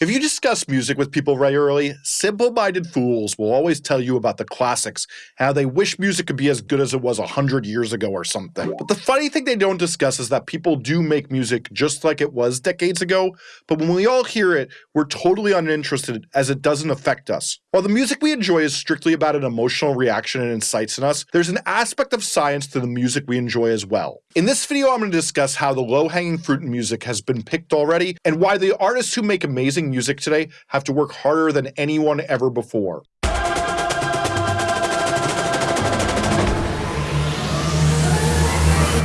If you discuss music with people regularly, simple minded fools will always tell you about the classics, how they wish music could be as good as it was a hundred years ago or something. But the funny thing they don't discuss is that people do make music just like it was decades ago, but when we all hear it, we're totally uninterested as it doesn't affect us. While the music we enjoy is strictly about an emotional reaction and incites in us, there's an aspect of science to the music we enjoy as well. In this video, I'm going to discuss how the low hanging fruit in music has been picked already, and why the artists who make amazing music today have to work harder than anyone ever before.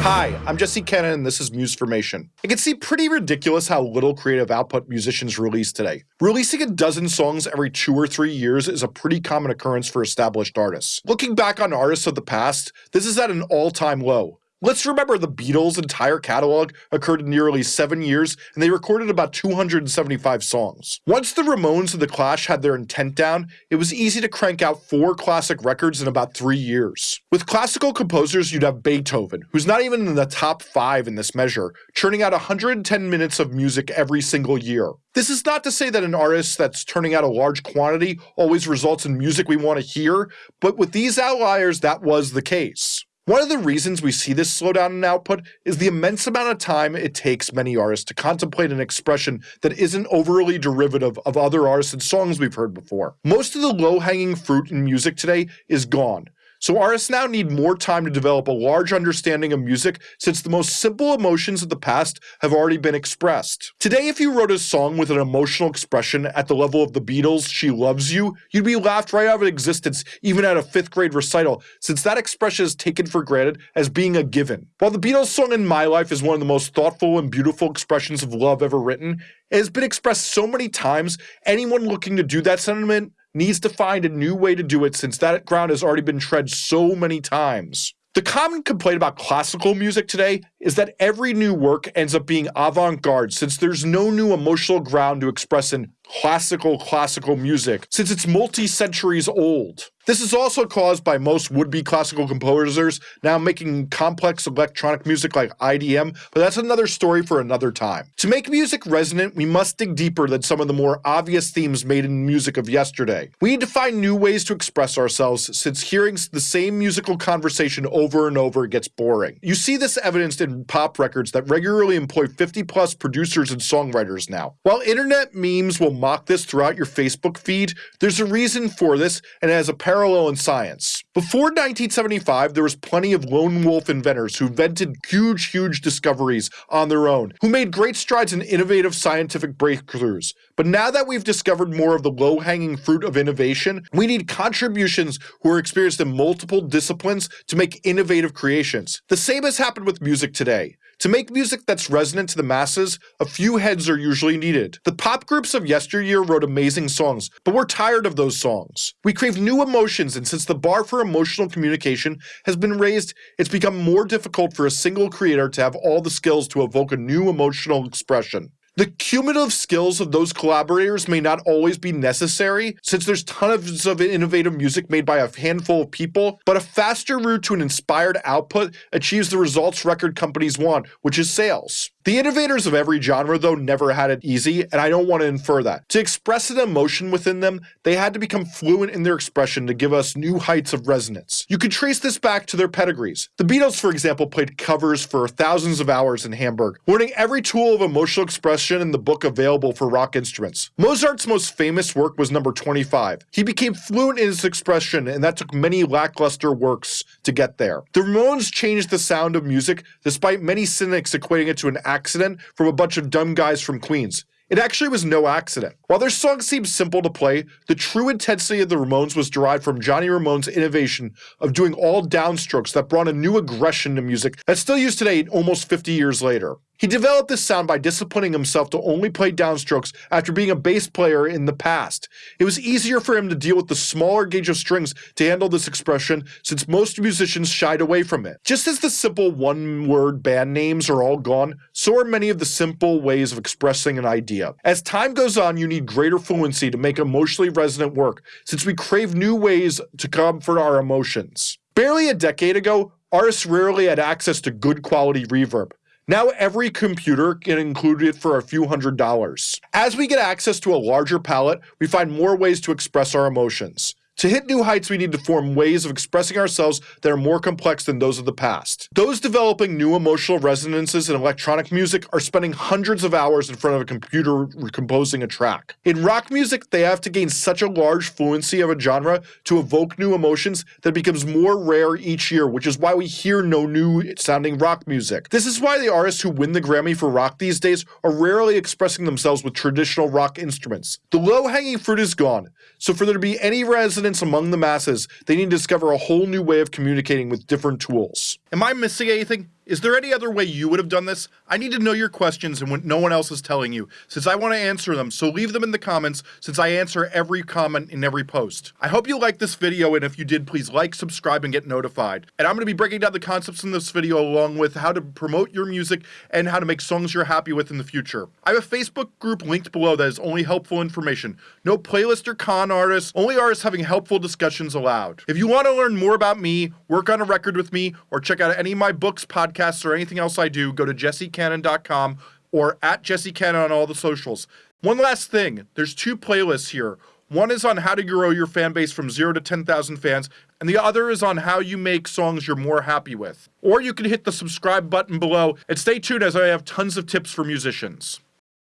Hi, I'm Jesse Cannon and this is Musformation. It can seem pretty ridiculous how little creative output musicians release today. Releasing a dozen songs every two or three years is a pretty common occurrence for established artists. Looking back on artists of the past, this is at an all-time low. Let's remember the Beatles' entire catalog occurred in nearly seven years, and they recorded about 275 songs. Once the Ramones and the Clash had their intent down, it was easy to crank out four classic records in about three years. With classical composers, you'd have Beethoven, who's not even in the top five in this measure, churning out 110 minutes of music every single year. This is not to say that an artist that's turning out a large quantity always results in music we want to hear, but with these outliers, that was the case. One of the reasons we see this slowdown in output is the immense amount of time it takes many artists to contemplate an expression that isn't overly derivative of other artists and songs we've heard before. Most of the low-hanging fruit in music today is gone, so artists now need more time to develop a large understanding of music since the most simple emotions of the past have already been expressed. Today, if you wrote a song with an emotional expression at the level of the Beatles' She Loves You, you'd be laughed right out of existence even at a fifth grade recital, since that expression is taken for granted as being a given. While the Beatles' song In My Life is one of the most thoughtful and beautiful expressions of love ever written, it has been expressed so many times, anyone looking to do that sentiment needs to find a new way to do it since that ground has already been tread so many times. The common complaint about classical music today is that every new work ends up being avant-garde since there's no new emotional ground to express in classical classical music since it's multi-centuries old. This is also caused by most would-be classical composers now making complex electronic music like IDM, but that's another story for another time. To make music resonant, we must dig deeper than some of the more obvious themes made in music of yesterday. We need to find new ways to express ourselves since hearing the same musical conversation over and over gets boring. You see this evidenced in pop records that regularly employ 50 plus producers and songwriters now. While internet memes will mock this throughout your Facebook feed, there's a reason for this and it has a parallel in science. Before 1975, there was plenty of lone wolf inventors who invented huge, huge discoveries on their own, who made great strides in innovative scientific breakthroughs. But now that we've discovered more of the low-hanging fruit of innovation, we need contributions who are experienced in multiple disciplines to make innovative creations. The same has happened with music today. To make music that's resonant to the masses, a few heads are usually needed. The pop groups of yesteryear wrote amazing songs, but we're tired of those songs. We crave new emotions, and since the bar for emotional communication has been raised, it's become more difficult for a single creator to have all the skills to evoke a new emotional expression. The cumulative skills of those collaborators may not always be necessary, since there's tons of innovative music made by a handful of people, but a faster route to an inspired output achieves the results record companies want, which is sales. The innovators of every genre, though, never had it easy, and I don't want to infer that. To express an emotion within them, they had to become fluent in their expression to give us new heights of resonance. You could trace this back to their pedigrees. The Beatles, for example, played covers for thousands of hours in Hamburg, learning every tool of emotional expression in the book available for rock instruments. Mozart's most famous work was number 25. He became fluent in his expression, and that took many lackluster works to get there. The Ramones changed the sound of music, despite many cynics equating it to an accident from a bunch of dumb guys from Queens. It actually was no accident. While their song seems simple to play, the true intensity of the Ramones was derived from Johnny Ramone's innovation of doing all downstrokes that brought a new aggression to music that's still used today almost 50 years later. He developed this sound by disciplining himself to only play downstrokes after being a bass player in the past. It was easier for him to deal with the smaller gauge of strings to handle this expression since most musicians shied away from it. Just as the simple one-word band names are all gone, so are many of the simple ways of expressing an idea. As time goes on, you need greater fluency to make emotionally resonant work, since we crave new ways to comfort our emotions. Barely a decade ago, artists rarely had access to good quality reverb. Now every computer can include it for a few hundred dollars. As we get access to a larger palette, we find more ways to express our emotions. To hit new heights, we need to form ways of expressing ourselves that are more complex than those of the past. Those developing new emotional resonances in electronic music are spending hundreds of hours in front of a computer composing a track. In rock music, they have to gain such a large fluency of a genre to evoke new emotions that becomes more rare each year, which is why we hear no new sounding rock music. This is why the artists who win the Grammy for rock these days are rarely expressing themselves with traditional rock instruments. The low hanging fruit is gone, so for there to be any resonance among the masses, they need to discover a whole new way of communicating with different tools. Am I missing anything? Is there any other way you would have done this? I need to know your questions and what no one else is telling you, since I want to answer them, so leave them in the comments, since I answer every comment in every post. I hope you liked this video, and if you did, please like, subscribe, and get notified. And I'm going to be breaking down the concepts in this video along with how to promote your music and how to make songs you're happy with in the future. I have a Facebook group linked below that is only helpful information. No playlist or con artists, only artists having helpful discussions allowed. If you want to learn more about me, work on a record with me, or check out any of my books, podcasts, podcasts or anything else I do, go to jessecannon.com or at jessecannon on all the socials. One last thing there's two playlists here. One is on how to grow your fan base from 0 to 10,000 fans, and the other is on how you make songs you're more happy with. Or you can hit the subscribe button below and stay tuned as I have tons of tips for musicians.